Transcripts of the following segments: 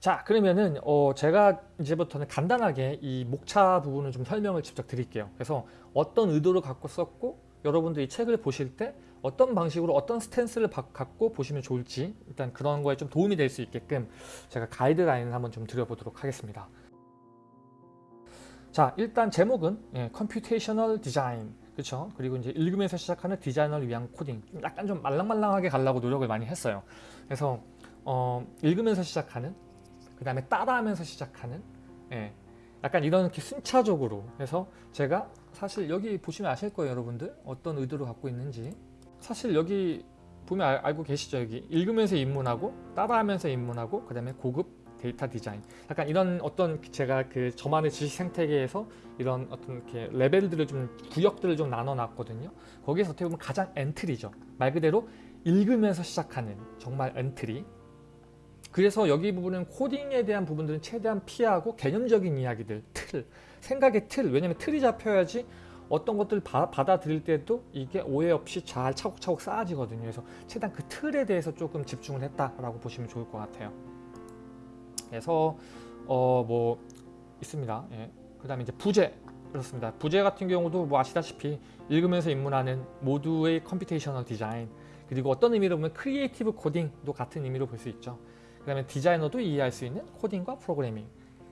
자 그러면은 어 제가 이제부터는 간단하게 이 목차 부분을 좀 설명을 직접 드릴게요. 그래서 어떤 의도를 갖고 썼고 여러분들이 책을 보실 때 어떤 방식으로 어떤 stance를 갖고 보시면 좋을지 일단 그런 거에 좀 도움이 될 수 있게끔 제가 가이드라인을 한번 좀 드려보도록 하겠습니다. 자 일단 제목은 예, computational design 그렇죠 그리고 이제 읽으면서 시작하는 디자이너를 위한 코딩 약간 좀 말랑말랑하게 가려고 노력을 많이 했어요 그래서 어, 읽으면서 시작하는 그 다음에 따라하면서 시작하는 예, 약간 이런 이렇게 순차적으로 해서 제가 사실 여기 보시면 아실 거예요 여러분들. 어떤 의도를 갖고 있는지. 사실 여기 보면 알, 알고 계시죠? 여기 읽으면서 입문하고 따라하면서 입문하고 그 다음에 고급 데이터 디자인. 약간 이런 어떤 제가 그 저만의 지식 생태계에서 이런 어떤 이렇게 레벨들을 좀 구역들을 좀 나눠 놨거든요. 거기에서 어떻게 보면 가장 entry죠. 말 그대로 읽으면서 시작하는 정말 entry 그래서 여기 부분은 코딩에 대한 부분들은 최대한 피하고 개념적인 이야기들 틀 생각의 틀 왜냐면 틀이 잡혀야지 어떤 것들 바, 받아들일 때도 이게 오해 없이 잘 차곡차곡 쌓아지거든요 그래서 최대한 그 틀에 대해서 조금 집중을 했다라고 보시면 좋을 것 같아요 그래서 어 뭐 있습니다. 예. 그 다음에 이제 부제 그렇습니다. 부제 같은 경우도 뭐 아시다시피 읽으면서 입문하는 모두의 computational design 그리고 어떤 의미로 보면 creative coding도 같은 의미로 볼 수 있죠. 그 다음에 디자이너도 이해할 수 있는 코딩과 프로그래밍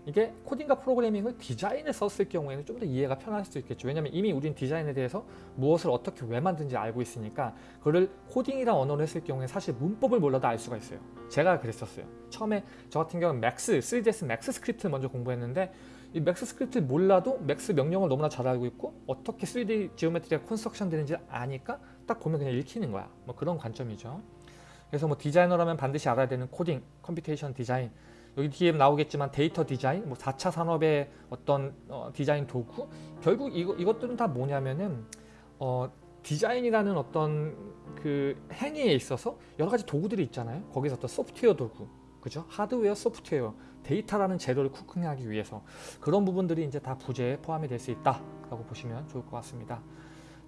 이게 코딩과 프로그래밍을 디자인에 썼을 경우에는 좀 더 이해가 편할 수 있겠죠. 왜냐하면 이미 우린 디자인에 대해서 무엇을 어떻게 왜 만든지 알고 있으니까 그거를 코딩이란 언어를 했을 경우에 사실 문법을 몰라도 알 수가 있어요. 제가 그랬었어요. 처음에 저 같은 경우는 Max, 3ds Max script를 먼저 공부했는데 이 Max script를 몰라도 Max 명령을 너무나 잘 알고 있고 어떻게 3D geometry가 construction 되는지 아니까 딱 보면 그냥 읽히는 거야. 뭐 그런 관점이죠. 그래서 뭐 디자이너라면 반드시 알아야 되는 코딩, computation design 여기 뒤에 나오겠지만 데이터 디자인, 뭐 4차 산업의 어떤 어, 디자인 도구 결국 이거, 이것들은 다 뭐냐면은 어, 디자인이라는 어떤 그 행위에 있어서 여러 가지 도구들이 있잖아요. 거기서 어떤 소프트웨어 도구, 그죠? 하드웨어, 소프트웨어, 데이터라는 재료를 cooking하기 위해서 그런 부분들이 이제 다 부제에 포함이 될 수 있다라고 보시면 좋을 것 같습니다.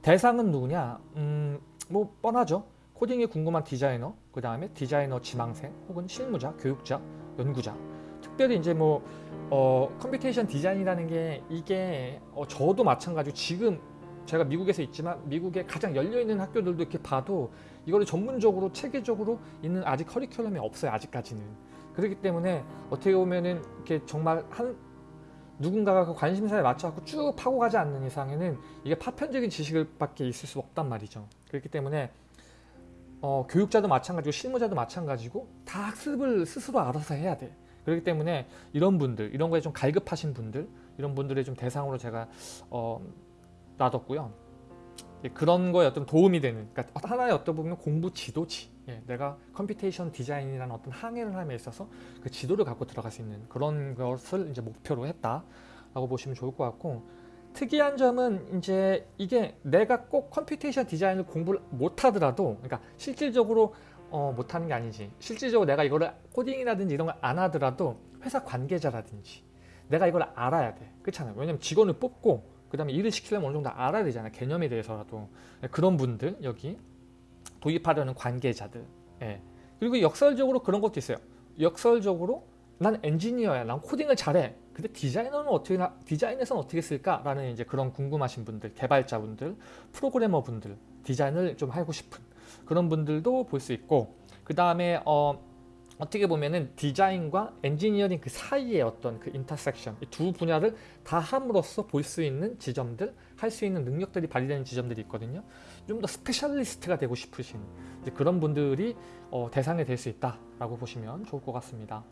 대상은 누구냐? 음, 뭐 뻔하죠. 코딩이 궁금한 디자이너, 그 다음에 디자이너 지망생, 혹은 실무자, 교육자, 연구자. 특별히 이제 뭐 어, computation design이라는 게 이게 어, 저도 마찬가지로 지금 제가 미국에서 있지만 미국에 가장 열려있는 학교들도 이렇게 봐도 이거를 전문적으로 체계적으로 있는 아직 커리큘럼이 없어요 아직까지는. 그렇기 때문에 어떻게 보면은 이렇게 정말 한 누군가가 그 관심사에 맞춰갖고 쭉 파고 가지 않는 이상에는 이게 파편적인 지식을 밖에 있을 수 없단 말이죠. 그렇기 때문에 어, 교육자도 마찬가지고 실무자도 마찬가지고 다 학습을 스스로 알아서 해야 돼. 그렇기 때문에 이런 분들, 이런 거에 좀 갈급하신 분들, 이런 분들을 좀 대상으로 제가 어, 놔뒀고요. 예, 그런 거에 어떤 도움이 되는, 그러니까 하나의 어떤 보면 공부 지도지. 예, 내가 computation design이라는 어떤 항해를 함에 있어서 그 지도를 갖고 들어갈 수 있는 그런 것을 이제 목표로 했다라고 보시면 좋을 것 같고 특이한 점은 이제 이게 내가 꼭 computation design을 공부를 못하더라도 그러니까 실질적으로 어, 못하는 게 아니지. 실질적으로 내가 이거를 코딩이라든지 이런 걸 안 하더라도 회사 관계자라든지 내가 이걸 알아야 돼. 그렇잖아요. 왜냐면 직원을 뽑고 그 다음에 일을 시키려면 어느 정도 알아야 되잖아 개념에 대해서라도. 그런 분들 여기 도입하려는 관계자들. 예. 그리고 역설적으로 그런 것도 있어요. 역설적으로 난 엔지니어야. 난 코딩을 잘해 근데 디자이너는 어떻게 디자인에서는 어떻게 쓸까라는 이제 그런 궁금하신 분들, 개발자분들, 프로그래머 분들, 디자인을 좀 하고 싶은 그런 분들도 볼 수 있고 그 다음에 어, 어떻게 보면은 디자인과 엔지니어링 그 사이의 어떤 그 intersection 이 두 분야를 다 함으로써 볼 수 있는 지점들 할 수 있는 능력들이 발휘되는 지점들이 있거든요. 좀 더 specialist가 되고 싶으신 그런 분들이 어, 대상이 될 수 있다라고 보시면 좋을 것 같습니다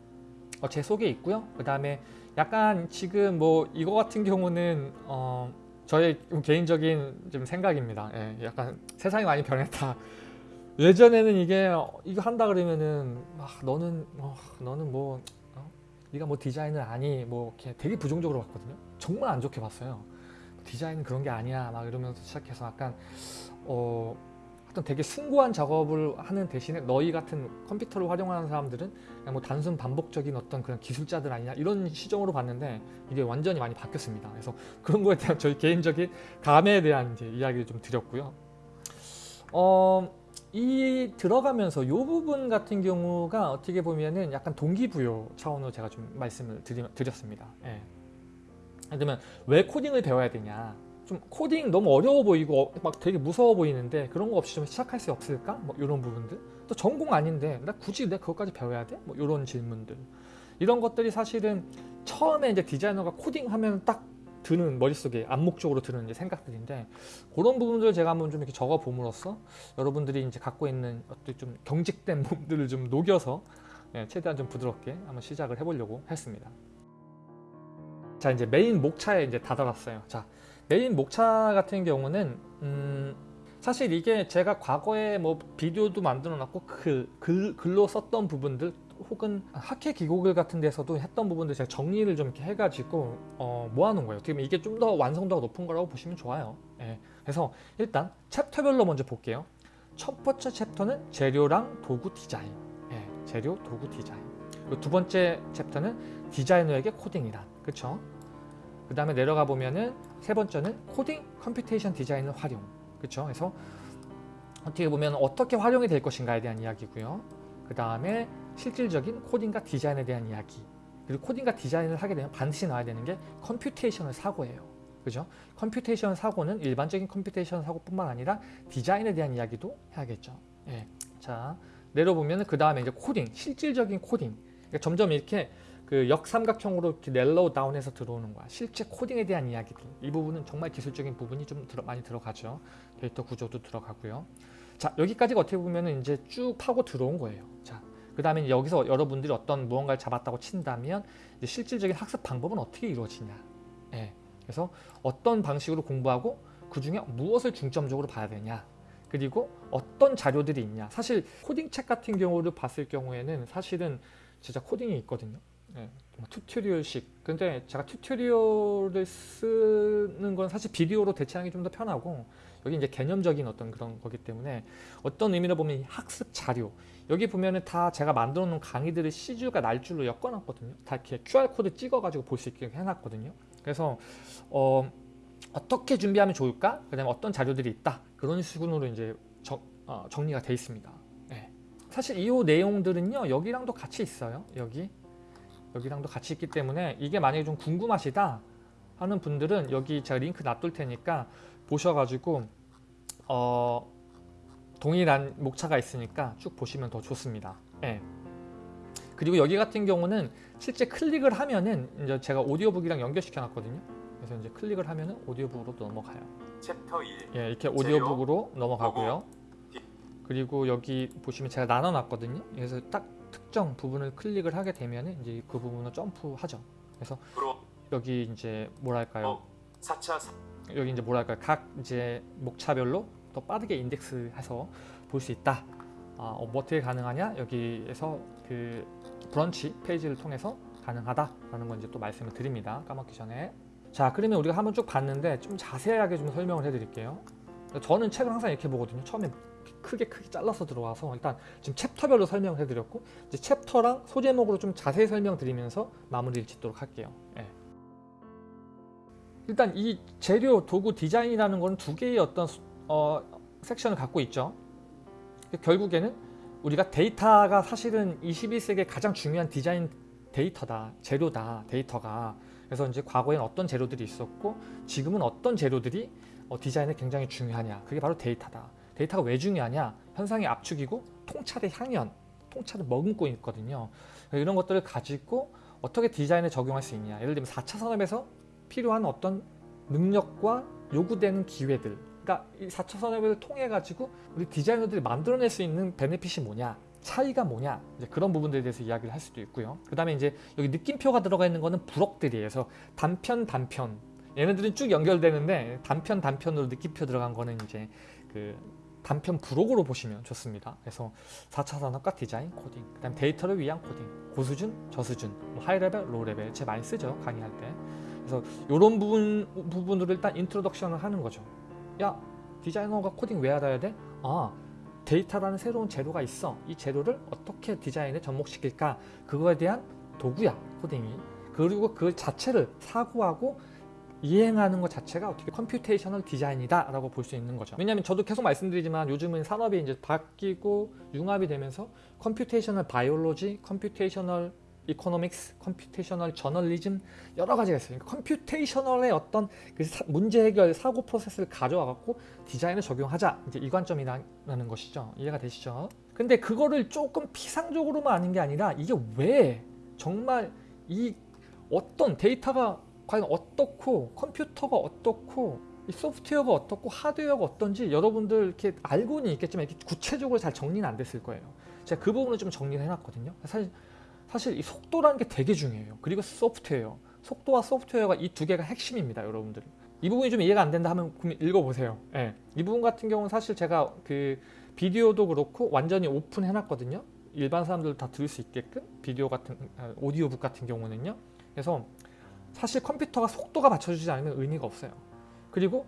어, 제 소개였고요 그 다음에 약간 지금 뭐 이거 같은 경우는 어 저의 개인적인 좀 생각입니다. 예, 약간 세상이 많이 변했다. 예전에는 이게 이거 한다 그러면은 아, 너는 어, 너는 뭐 어? 네가 뭐 디자인을 아니 뭐 이렇게 되게 부정적으로 봤거든요. 정말 안 좋게 봤어요. 디자인은 그런 게 아니야 막 이러면서 시작해서 약간 어 어떤 되게 숭고한 작업을 하는 대신에 너희 같은 컴퓨터를 활용하는 사람들은 그냥 뭐 단순 반복적인 어떤 그런 기술자들 아니냐 이런 시점으로 봤는데 이게 완전히 많이 바뀌었습니다. 그래서 그런 거에 대한 저희 개인적인 감에 대한 이제 이야기를 좀 드렸고요. 어, 이 들어가면서 이 부분 같은 경우가 어떻게 보면은 약간 동기부여 차원으로 제가 좀 말씀을 드리, 드렸습니다. 예. 예를 들면 왜 코딩을 배워야 되냐 좀 코딩 너무 어려워 보이고 어, 막 되게 무서워 보이는데 그런 거 없이 좀 시작할 수 없을까? 뭐 이런 부분들 또 전공 아닌데 나 굳이 내가 그것까지 배워야 돼? 뭐 이런 질문들 이런 것들이 사실은 처음에 이제 디자이너가 코딩 하면 딱 드는 머릿속에 암묵적으로 드는 이제 생각들인데 그런 부분들을 제가 한번 좀 이렇게 적어 봄으로써 여러분들이 이제 갖고 있는 어떤 좀 경직된 몸들을 좀 녹여서 예, 최대한 좀 부드럽게 한번 시작을 해보려고 했습니다. 자 이제 메인 목차에 이제 다다랐어요. 자 메인 목차 같은 경우는 음, 사실 이게 제가 과거에 뭐 비디오도 만들어 놨고 글, 글, 글로 썼던 부분들 혹은 학회 기고글 같은 데서도 했던 부분들 제가 정리를 좀 이렇게 해가지고 어, 모아놓은 거예요. 어떻게 보면 이게 좀 더 완성도가 높은 거라고 보시면 좋아요. 예. 그래서 일단 챕터별로 먼저 볼게요. 첫 번째 챕터는 재료랑 도구 디자인. 예, 재료, 도구 디자인. 두 번째 챕터는 디자이너에게 코딩이란. 그쵸? 그 다음에 내려가 보면은 세 번째는 코딩 computation design을 활용. 그쵸? 그래서 어떻게 보면 어떻게 활용이 될 것인가에 대한 이야기고요. 그 다음에 실질적인 코딩과 디자인에 대한 이야기. 그리고 코딩과 디자인을 하게 되면 반드시 나와야 되는 게 computational 사고예요. 그죠? computation 사고는 일반적인 computation 사고뿐만 아니라 디자인에 대한 이야기도 해야겠죠. 예. 자, 내려보면 그 다음에 이제 코딩, 실질적인 코딩. 그러니까 점점 이렇게 그 역삼각형으로 이렇게 narrow down해서 들어오는 거야. 실제 코딩에 대한 이야기들. 이 부분은 정말 기술적인 부분이 좀 들어, 많이 들어가죠. 데이터 구조도 들어가고요. 자, 여기까지가 어떻게 보면 이제 쭉 파고 들어온 거예요. 자, 그 다음에 여기서 여러분들이 어떤 무언가를 잡았다고 친다면 실질적인 학습 방법은 어떻게 이루어지냐. 예. 그래서 어떤 방식으로 공부하고 그 중에 무엇을 중점적으로 봐야 되냐. 그리고 어떤 자료들이 있냐. 사실 코딩 책 같은 경우를 봤을 경우에는 사실은 진짜 코딩이 있거든요. 예, tutorial식. 근데 제가 tutorial을 쓰는 건 사실 비디오로 대체하는 게 좀 더 편하고 여기 이제 개념적인 어떤 그런 거기 때문에 어떤 의미로 보면 학습 자료 여기 보면은 다 제가 만들어 놓은 강의들을 씨줄과 날줄로 엮어놨거든요. 다 이렇게 QR 코드 찍어가지고 볼 수 있게 해놨거든요. 그래서 어, 어떻게 준비하면 좋을까? 그 다음에 어떤 자료들이 있다. 그런 식으로 이제 정, 어, 정리가 돼 있습니다. 네. 사실 이 내용들은요 여기랑도 같이 있어요. 여기 여기랑도 같이 있기 때문에 이게 만약에 좀 궁금하시다 하는 분들은 여기 제가 링크 놔둘 테니까 보셔가지고 어, 동일한 목차가 있으니까 쭉 보시면 더 좋습니다. 예. 그리고 여기 같은 경우는 실제 클릭을 하면은 이제 제가 오디오북이랑 연결시켜 놨거든요. 그래서 이제 클릭을 하면은 오디오북으로 넘어가요. 챕터 1 예, 이렇게 오디오북으로 넘어가고요. 그리고 여기 보시면 제가 나눠 놨거든요. 그래서 딱 특정 부분을 클릭을 하게 되면은 이제 그 부분을 점프하죠. 그래서 여기 이제 뭐랄까요? 어, 4차 여기 이제 뭐랄까요? 각 이제 목차별로 더 빠르게 인덱스해서 볼 수 있다. 아, 어, 뭐 어떻게 가능하냐? 여기에서 그 브런치 페이지를 통해서 가능하다라는 건 이제 또 말씀을 드립니다. 까먹기 전에. 자, 그러면 우리가 한번 쭉 봤는데 좀 자세하게 좀 설명을 해드릴게요. 저는 책을 항상 이렇게 보거든요. 처음에 크게 크게 잘라서 들어와서 일단 지금 챕터별로 설명을 해드렸고 이제 챕터랑 소제목으로 좀 자세히 설명드리면서 마무리를 짓도록 할게요. 예. 일단 이 재료, 도구, 디자인이라는 거는 두 개의 어떤 어, 섹션을 갖고 있죠. 결국에는 우리가 데이터가 사실은 21세기의 가장 중요한 디자인 데이터다, 재료다, 데이터가. 그래서 이제 과거에는 어떤 재료들이 있었고 지금은 어떤 재료들이 어, 디자인에 굉장히 중요하냐. 그게 바로 데이터다. 데이터가 왜 중요하냐? 현상의 압축이고 통찰의 향연, 통찰을 머금고 있거든요. 이런 것들을 가지고 어떻게 디자인에 적용할 수 있냐. 예를 들면 4차 산업에서 필요한 어떤 능력과 요구되는 기회들 그러니까 이 4차 산업을 통해 가지고 우리 디자이너들이 만들어낼 수 있는 베네핏이 뭐냐 차이가 뭐냐 이제 그런 부분들에 대해서 이야기를 할 수도 있고요 그 다음에 이제 여기 느낌표가 들어가 있는 거는 부록들이에요 그래서 단편 단편 얘네들은 쭉 연결되는데 단편 단편으로 느낌표 들어간 거는 이제 그 단편 부록으로 보시면 좋습니다. 그래서 4차 산업과 디자인, 코딩, 그 다음 데이터를 위한 코딩, 고수준, 저수준, 뭐 high level, low level 제 많이 쓰죠 강의할 때. 그래서 이런 부분 부분으로 일단 introduction을 하는 거죠. 야 디자이너가 코딩 왜 알아야 돼? 아 데이터라는 새로운 재료가 있어. 이 재료를 어떻게 디자인에 접목시킬까? 그거에 대한 도구야 코딩이. 그리고 그 자체를 사고하고 이행하는 것 자체가 어떻게 computational design이다 라고 볼 수 있는 거죠. 왜냐하면 저도 계속 말씀드리지만 요즘은 산업이 이제 바뀌고 융합이 되면서 computational biology, computational economics, computational journalism 여러 가지가 있어요. 그러니까 computational의 어떤 그 사- 문제 해결 사고 프로세스를 가져와 갖고 디자인에 적용하자 이제 이 관점이라는 것이죠. 이해가 되시죠? 근데 그거를 조금 피상적으로만 아는 게 아니라 이게 왜 정말 이 어떤 데이터가 과연 어떻고 컴퓨터가 어떻고 이 소프트웨어가 어떻고 하드웨어가 어떤지 여러분들 이렇게 알고는 있겠지만 이렇게 구체적으로 잘 정리는 안 됐을 거예요. 제가 그 부분을 좀 정리를 해놨거든요. 사실 사실 이 속도라는 게 되게 중요해요. 그리고 소프트웨어, 속도와 소프트웨어가 이 두 개가 핵심입니다, 여러분들. 이 부분이 좀 이해가 안 된다 하면 읽어보세요. 예. 이 부분 같은 경우는 사실 제가 그 비디오도 그렇고 완전히 오픈해놨거든요. 일반 사람들도 다 들을 수 있게끔 비디오 같은 아, 오디오북 같은 경우는요. 그래서 사실 컴퓨터가 속도가 맞춰주지 않으면 의미가 없어요. 그리고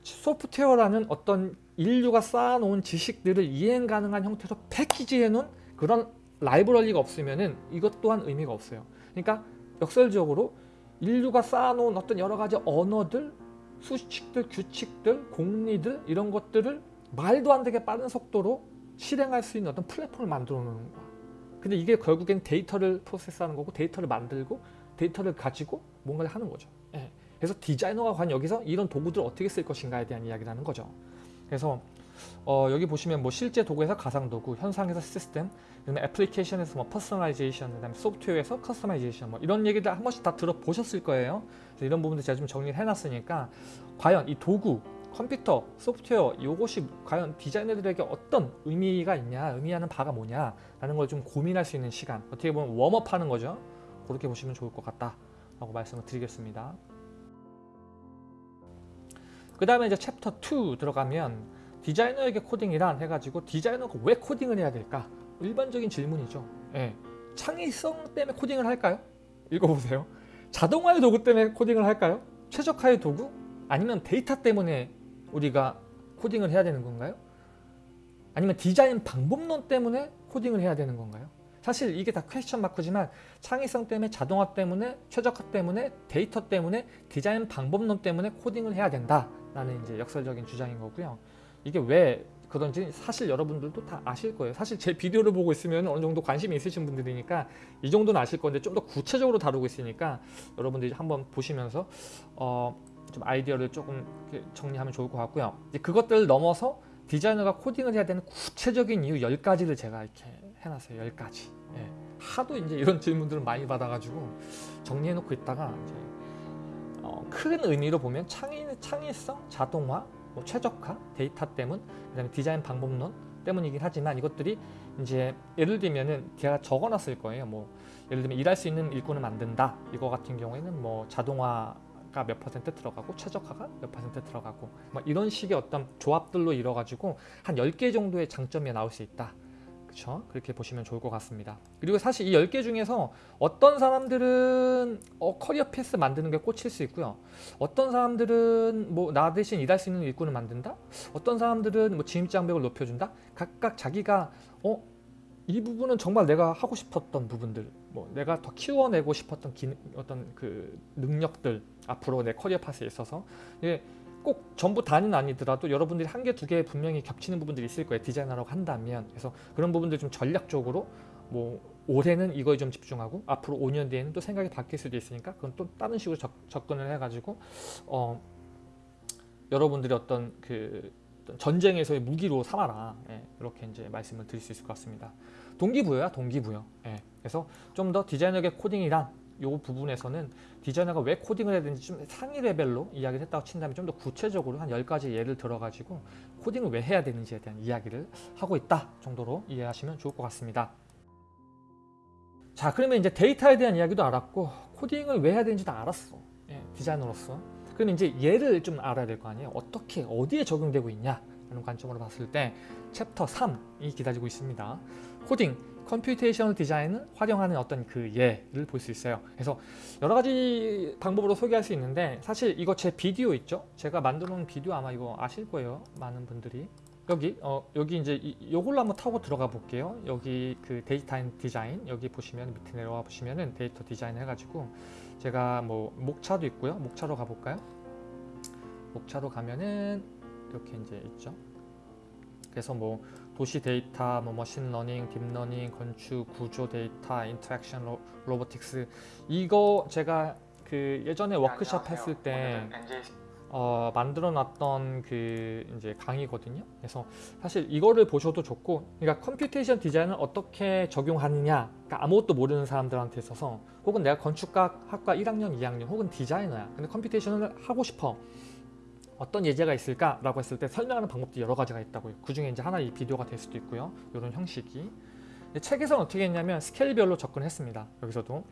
소프트웨어라는 어떤 인류가 쌓아놓은 지식들을 이행 가능한 형태로 패키지해 놓은 그런 라이브러리가 없으면은 이것 또한 의미가 없어요. 그러니까 역설적으로 인류가 쌓아놓은 어떤 여러 가지 언어들, 수식들, 규칙들, 공리들 이런 것들을 말도 안 되게 빠른 속도로 실행할 수 있는 어떤 플랫폼을 만들어 놓는 거야. 근데 이게 결국엔 데이터를 프로세스하는 거고 데이터를 만들고 데이터를 가지고 뭔가를 하는 거죠. 예. 그래서 디자이너가 과연 여기서 이런 도구들을 어떻게 쓸 것인가에 대한 이야기를 하는 거죠. 그래서 어, 여기 보시면 뭐 실제 도구에서 가상 도구, 현상에서 시스템, 그다음에 애플리케이션에서 뭐 personalization, 그다음에 소프트웨어에서 customization 뭐 이런 얘기들 한 번씩 다 들어보셨을 거예요. 이런 부분들 제가 좀 정리를 해놨으니까 과연 이 도구, 컴퓨터, 소프트웨어 이것이 과연 디자이너들에게 어떤 의미가 있냐, 의미하는 바가 뭐냐라는 걸 좀 고민할 수 있는 시간. 어떻게 보면 warm-up하는 거죠. 그렇게 보시면 좋을 것 같다 라고 말씀을 드리겠습니다. 그 다음에 이제 챕터 2 들어가면 디자이너에게 코딩이란 해가지고 디자이너가 왜 코딩을 해야 될까? 일반적인 질문이죠. 예. 창의성 때문에 코딩을 할까요? 읽어보세요. 자동화의 도구 때문에 코딩을 할까요? 최적화의 도구? 아니면 데이터 때문에 우리가 코딩을 해야 되는 건가요? 아니면 디자인 방법론 때문에 코딩을 해야 되는 건가요? 사실 이게 다 question mark지만 창의성 때문에 자동화 때문에 최적화 때문에 데이터 때문에 디자인 방법론 때문에 코딩을 해야 된다라는 이제 역설적인 주장인 거고요. 이게 왜 그런지 사실 여러분들도 다 아실 거예요. 사실 제 비디오를 보고 있으면 어느 정도 관심이 있으신 분들이니까 이 정도는 아실 건데 좀 더 구체적으로 다루고 있으니까 여러분들이 한번 보시면서 어, 좀 아이디어를 조금 정리하면 좋을 것 같고요. 이제 그것들을 넘어서 디자이너가 코딩을 해야 되는 구체적인 이유 10가지를 제가 이렇게 해놨어요. 10가지. 예. 하도 이제 이런 질문들을 많이 받아가지고 정리해놓고 있다가 이제 어, 큰 의미로 보면 창의, 창의성, 자동화, 뭐 최적화, 데이터 때문, 그다음에 디자인 방법론 때문이긴 하지만 이것들이 이제 예를 들면은 제가 적어놨을 거예요. 뭐 예를 들면 일할 수 있는 일꾼을 만든다. 이거 같은 경우에는 뭐 자동화가 몇 퍼센트 들어가고 최적화가 몇 퍼센트 들어가고 뭐 이런 식의 어떤 조합들로 이뤄가지고 한 10개 정도의 장점이 나올 수 있다. 그렇죠? 그렇게 보시면 좋을 것 같습니다. 그리고 사실 이 10개 중에서 어떤 사람들은 어, career path 만드는 게 꽂힐 수 있고요. 어떤 사람들은 뭐 나 대신 일할 수 있는 일꾼을 만든다. 어떤 사람들은 뭐 진입 장벽을 높여준다. 각각 자기가 어, 이 부분은 정말 내가 하고 싶었던 부분들, 뭐 내가 더 키워내고 싶었던 기, 어떤 그 능력들 앞으로 내 career path에 있어서 이게 꼭 전부 다는 아니더라도 여러분들이 한 개 두 개 분명히 겹치는 부분들이 있을 거예요. 디자이너라고 한다면 그래서 그런 부분들 좀 전략적으로 뭐 올해는 이거에 좀 집중하고 앞으로 5년 뒤에는 또 생각이 바뀔 수도 있으니까 그건 또 다른 식으로 접, 접근을 해가지고 어 여러분들이 어떤 그 전쟁에서의 무기로 삼아라 예, 이렇게 이제 말씀을 드릴 수 있을 것 같습니다. 동기부여야 동기부여. 예, 그래서 좀 더 디자이너의 코딩이란 요 부분에서는 디자이너가 왜 코딩을 해야 되는지 좀 상위 레벨로 이야기를 했다고 친다면 좀 더 구체적으로 한 10가지 예를 들어가지고 코딩을 왜 해야 되는지에 대한 이야기를 하고 있다 정도로 이해하시면 좋을 것 같습니다. 자 그러면 이제 데이터에 대한 이야기도 알았고 코딩을 왜 해야 되는지도 알았어. 예, 디자이너로서. 그럼 이제 예를 좀 알아야 될 거 아니에요. 어떻게 어디에 적용되고 있냐 라는 관점으로 봤을 때 챕터 3이 기다리고 있습니다. 코딩, computational design을 활용하는 어떤 그 예를 볼 수 있어요. 그래서 여러 가지 방법으로 소개할 수 있는데 사실 이거 제 비디오 있죠? 제가 만들어 놓은 비디오 아마 이거 아실 거예요. 많은 분들이. 여기 어 여기 이제 이, 요걸로 한번 타고 들어가 볼게요. 여기 그 Data and Design 여기 보시면 밑에 내려와 보시면은 Data Design 해가지고 제가 뭐 목차도 있고요. 목차로 가볼까요? 목차로 가면은 이렇게 이제 있죠. 그래서 뭐 도시 데이터, 뭐 머신러닝, 딥러닝, 건축, 구조 데이터, interaction 로, robotics 이거 제가 그 예전에 워크숍 했을 때 어, 만들어 놨던 그 이제 강의거든요. 그래서 사실 이거를 보셔도 좋고, 그러니까 computation design을 어떻게 적용하느냐, 그러니까 아무것도 모르는 사람들한테 있어서, 혹은 내가 건축학 학과 1학년, 2학년, 혹은 디자이너야. 근데 computation을 하고 싶어. 어떤 예제가 있을까라고 했을 때 설명하는 방법도 여러 가지가 있다고요. 그 중에 이제 하나 이 비디오가 될 수도 있고요. 이런 형식이. 책에서는 어떻게 했냐면 스케일별로 접근했습니다. 여기서도.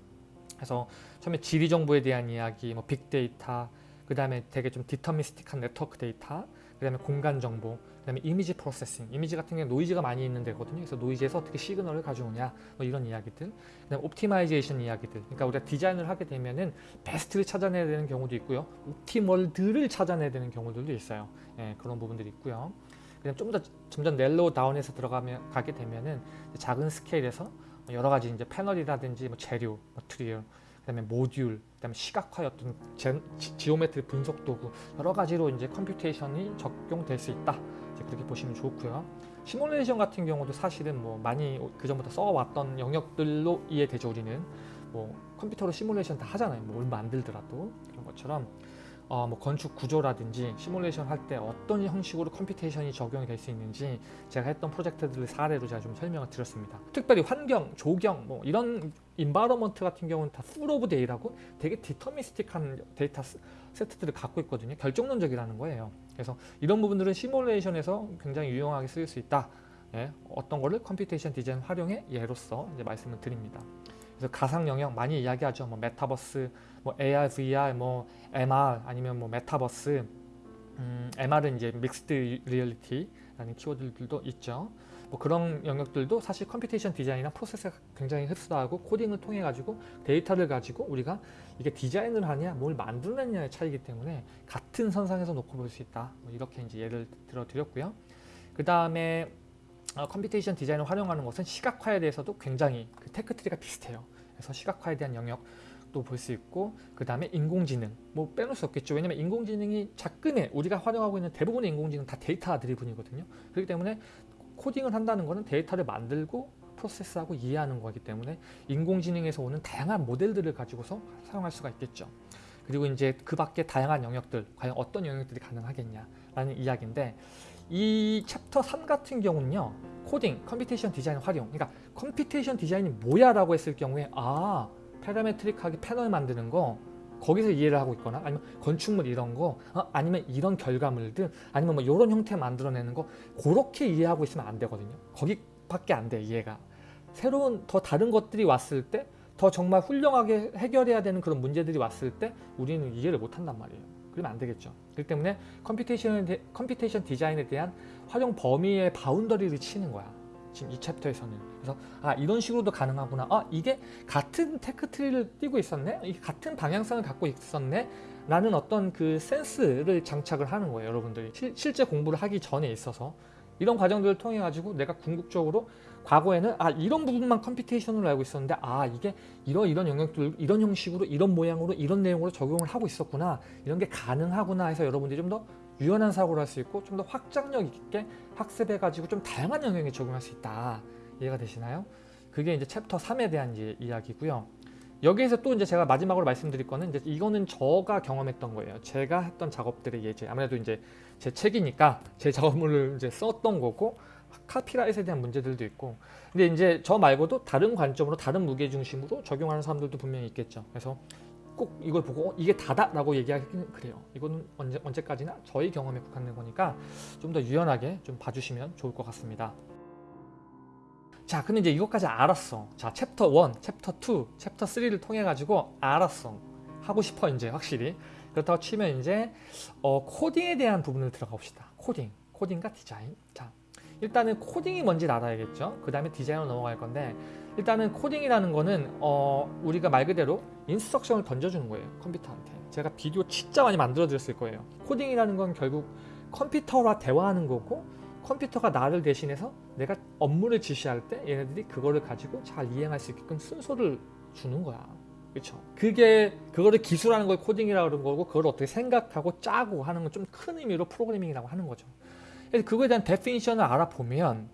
그래서 처음에 지리 정보에 대한 이야기, 뭐 빅데이터, 그 다음에 되게 좀 deterministic한 네트워크 데이터, 그 다음에 공간 정보, 그 다음에 image processing. 이미지 같은 경우는 노이즈가 많이 있는 데거든요. 그래서 노이즈에서 어떻게 시그널을 가져오냐, 뭐 이런 이야기들. 그 다음에 optimization 이야기들. 그러니까 우리가 디자인을 하게 되면은 베스트를 찾아내야 되는 경우도 있고요. optimal들을 찾아내야 되는 경우들도 있어요. 예, 그런 부분들이 있고요. 그냥 좀 더 점점 narrow down해서 들어가면 가게 되면은 작은 스케일에서 여러 가지 이제 패널이라든지 뭐 재료, material, 그다음에 모듈, 그다음에 시각화의 어떤 제, 지, geometry 분석 도구 여러 가지로 이제 computation이 적용될 수 있다. 이제 그렇게 보시면 좋고요. 시뮬레이션 같은 경우도 사실은 뭐 많이 그 전부터 써왔던 영역들로 이해되죠. 우리는 뭐 컴퓨터로 시뮬레이션 다 하잖아요. 뭘 만들더라도 그런 것처럼 어, 뭐 건축 구조라든지 시뮬레이션 할 때 어떤 형식으로 computation이 적용이 될 수 있는지 제가 했던 프로젝트들을 사례로 제가 좀 설명을 드렸습니다. 특별히 환경, 조경, 뭐 이런 environment 같은 경우는 다 full of data라고 되게 deterministic한 데이터 스- 세트들을 갖고 있거든요. 결정론적이라는 거예요. 그래서 이런 부분들은 시뮬레이션에서 굉장히 유용하게 쓰일 수 있다. 예, 어떤 거를 computation design 활용의 예로서 이제 말씀을 드립니다. 그래서 가상 영역 많이 이야기하죠. 뭐 메타버스, 뭐 AR, VR, 뭐 MR 아니면 뭐 메타버스, 음, MR은 이제 mixed reality라는 키워드들도 있죠. 뭐 그런 영역들도 사실 computation design이랑 프로세스가 굉장히 흡사하고 코딩을 통해 가지고 데이터를 가지고 우리가 이게 디자인을 하냐 뭘 만들어내냐의 차이기 때문에 같은 선상에서 놓고 볼 수 있다. 뭐 이렇게 이제 예를 들어 드렸고요. 그 다음에 어, computation design을 활용하는 것은 시각화에 대해서도 굉장히 그 tech tree가 비슷해요. 그래서 시각화에 대한 영역도 볼 수 있고 그 다음에 인공지능 뭐 빼놓을 수 없겠죠. 왜냐면 인공지능이 작금에 우리가 활용하고 있는 대부분의 인공지능 다 data driven이거든요. 그렇기 때문에 코딩을 한다는 것은 데이터를 만들고 프로세스하고 이해하는 거기 때문에 인공지능에서 오는 다양한 모델들을 가지고서 사용할 수가 있겠죠. 그리고 이제 그 밖에 다양한 영역들 과연 어떤 영역들이 가능하겠냐라는 이야기인데 이 챕터 3 같은 경우는요 코딩, computation design 활용 그러니까 computation design이 뭐야 라고 했을 경우에 아 parametric하게 패널 만드는 거 거기서 이해를 하고 있거나 아니면 건축물 이런 거 어, 아니면 이런 결과물들 아니면 뭐 이런 형태 만들어내는 거 그렇게 이해하고 있으면 안 되거든요 거기 밖에 안 돼 이해가 새로운 더 다른 것들이 왔을 때 더 정말 훌륭하게 해결해야 되는 그런 문제들이 왔을 때 우리는 이해를 못 한단 말이에요 그러면 안 되겠죠 그렇기 때문에 computation, computation design에 대한 활용 범위의 boundary를 치는 거야. 지금 이 챕터에서는. 그래서 아 이런 식으로도 가능하구나. 아 이게 같은 tech tree를 띄고 있었네. 같은 방향성을 갖고 있었네. 라는 어떤 그 센스를 장착을 하는 거예요. 여러분들이 실, 실제 공부를 하기 전에 있어서 이런 과정들을 통해 가지고 내가 궁극적으로 과거에는 아 이런 부분만 computation으로 알고 있었는데 아 이게 이런 이런 영역들 이런 형식으로 이런 모양으로 이런 내용으로 적용을 하고 있었구나 이런 게 가능하구나 해서 여러분들이 좀 더 유연한 사고를 할 수 있고 좀 더 확장력 있게 학습해 가지고 좀 다양한 영역에 적용할 수 있다 이해가 되시나요? 그게 이제 챕터 3에 대한 이야기고요. 여기에서 또 이제 제가 마지막으로 말씀드릴 거는 이제 이거는 저가 경험했던 거예요. 제가 했던 작업들의 예제. 아무래도 이제 제 책이니까 제 작업물을 이제 썼던 거고 copyright에 대한 문제들도 있고 근데 이제 저 말고도 다른 관점으로 다른 무게 중심으로 적용하는 사람들도 분명히 있겠죠 그래서 꼭 이걸 보고 어, 이게 다다 라고 얘기하기는 그래요 이거는 언제, 언제까지나 저희 경험에 국한된 거니까 좀 더 유연하게 좀 봐주시면 좋을 것 같습니다 자 근데 이제 이것까지 알았어 자 챕터 1, 챕터 2, 챕터 3를 통해 가지고 알았어 하고 싶어 이제 확실히 그렇다고 치면 이제 어, 코딩에 대한 부분을 들어가 봅시다 코딩 코딩과 디자인 자 일단은 코딩이 뭔지 알아야겠죠. 그 다음에 디자인으로 넘어갈 건데 일단은 코딩이라는 거는 어, 우리가 말 그대로 instruction을 던져주는 거예요. 컴퓨터한테. 제가 비디오 진짜 많이 만들어 드렸을 거예요. 코딩이라는 건 결국 컴퓨터와 대화하는 거고 컴퓨터가 나를 대신해서 내가 업무를 지시할 때 얘네들이 그거를 가지고 잘 이행할 수 있게끔 순서를 주는 거야. 그렇죠. 그게 그거를 기술하는 걸 코딩이라고 그런 거고 그걸 어떻게 생각하고 짜고 하는 건 좀 큰 의미로 프로그래밍이라고 하는 거죠. 그래서 그거에 대한 definition을 알아보면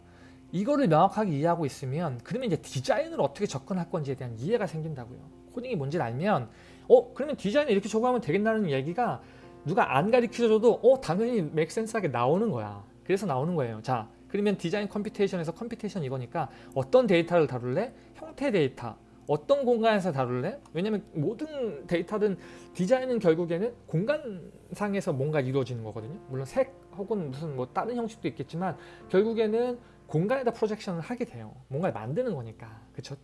이거를 명확하게 이해하고 있으면 그러면 이제 디자인을 어떻게 접근할 건지에 대한 이해가 생긴다고요. 코딩이 뭔지를 알면 어 그러면 디자인을 이렇게 적용하면 되겠다는 얘기가 누가 안 가르쳐줘도 어 당연히 make sense하게 나오는 거야. 그래서 나오는 거예요. 자 그러면 디자인 computation에서 computation 이거니까 어떤 데이터를 다룰래? 형태 데이터. 어떤 공간에서 다룰래? 왜냐면 모든 데이터든 디자인은 결국에는 공간상에서 뭔가 이루어지는 거거든요. 물론 색 혹은 무슨 뭐 다른 형식도 있겠지만 결국에는 공간에다 projection을 하게 돼요. 뭔가를 만드는 거니까. 그쵸?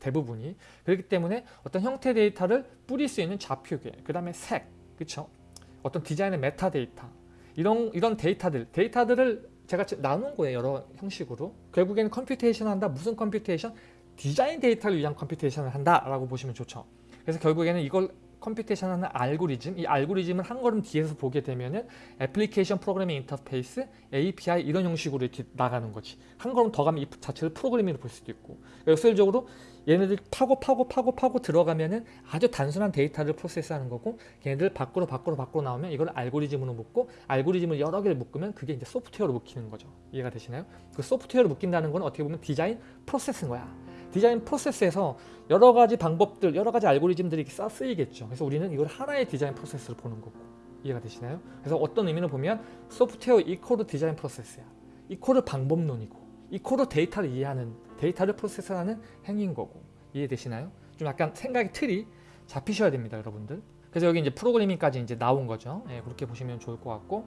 대부분이. 그렇기 때문에 어떤 형태 데이터를 뿌릴 수 있는 좌표계, 그 다음에 색, 그쵸? 어떤 디자인의 메타 데이터 이런 이런 데이터들 데이터들을 제가 나눈 거예요 여러 형식으로. 결국에는 computation 한다. 무슨 computation? 디자인 데이터를 위한 computation을 한다 라고 보시면 좋죠. 그래서 결국에는 이걸 computation 하는 알고리즘 이 알고리즘을 한 걸음 뒤에서 보게 되면은 application programming interface API 이런 형식으로 이렇게 나가는 거지. 한 걸음 더 가면 이 자체를 프로그래밍으로 볼 수도 있고. 역설적으로 얘네들 파고 파고 파고 파고 들어가면은 아주 단순한 데이터를 프로세스하는 거고 걔네들 밖으로 밖으로 밖으로 나오면 이걸 알고리즘으로 묶고 알고리즘을 여러 개를 묶으면 그게 이제 소프트웨어로 묶이는 거죠. 이해가 되시나요? 그 소프트웨어로 묶인다는 건 어떻게 보면 디자인 프로세스인 거야. 디자인 프로세스에서 여러 가지 방법들 여러 가지 알고리즘들이 써 쓰이겠죠. 그래서 우리는 이걸 하나의 디자인 프로세스로 보는 거고. 이해가 되시나요? 그래서 어떤 의미로 보면 소프트웨어 equal 디자인 프로세스야. equal 방법론이고 equal 데이터를 이해하는 데이터를 프로세스하는 행위인 거고 이해되시나요? 좀 약간 생각의 틀이 잡히셔야 됩니다, 여러분들. 그래서 여기 이제 프로그래밍까지 이제 나온 거죠. 예, 그렇게 보시면 좋을 것 같고.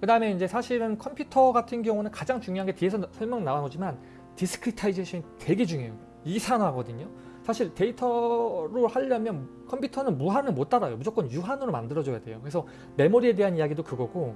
그 다음에 이제 사실은 컴퓨터 같은 경우는 가장 중요한 게 뒤에서 설명 나오지만 discretization이 되게 중요해요. 이산화거든요. 사실 데이터로 하려면 컴퓨터는 무한을 못 따라요. 무조건 유한으로 만들어줘야 돼요. 그래서 메모리에 대한 이야기도 그거고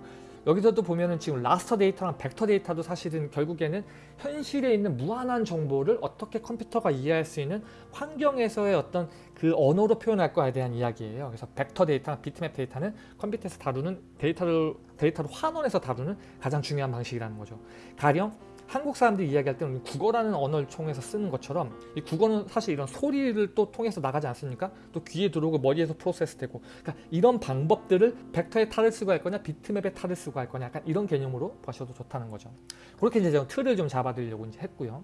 여기서도 보면은 지금 raster 데이터랑 벡터 데이터도 사실은 결국에는 현실에 있는 무한한 정보를 어떻게 컴퓨터가 이해할 수 있는 환경에서의 어떤 그 언어로 표현할 거에 대한 이야기예요. 그래서 벡터 데이터랑 비트맵 데이터는 컴퓨터에서 다루는 데이터를 데이터를 환원해서 다루는 가장 중요한 방식이라는 거죠. 가령 한국 사람들이 이야기할 때는 국어라는 언어를 통해서 쓰는 것처럼 이 국어는 사실 이런 소리를 또 통해서 나가지 않습니까? 또 귀에 들어오고 머리에서 프로세스되고 그러니까 이런 방법들을 벡터에 탈을 쓰고 할 거냐 비트맵에 탈을 쓰고 할 거냐 약간 이런 개념으로 보셔도 좋다는 거죠. 그렇게 이제 틀을 좀 잡아드리려고 이제 했고요.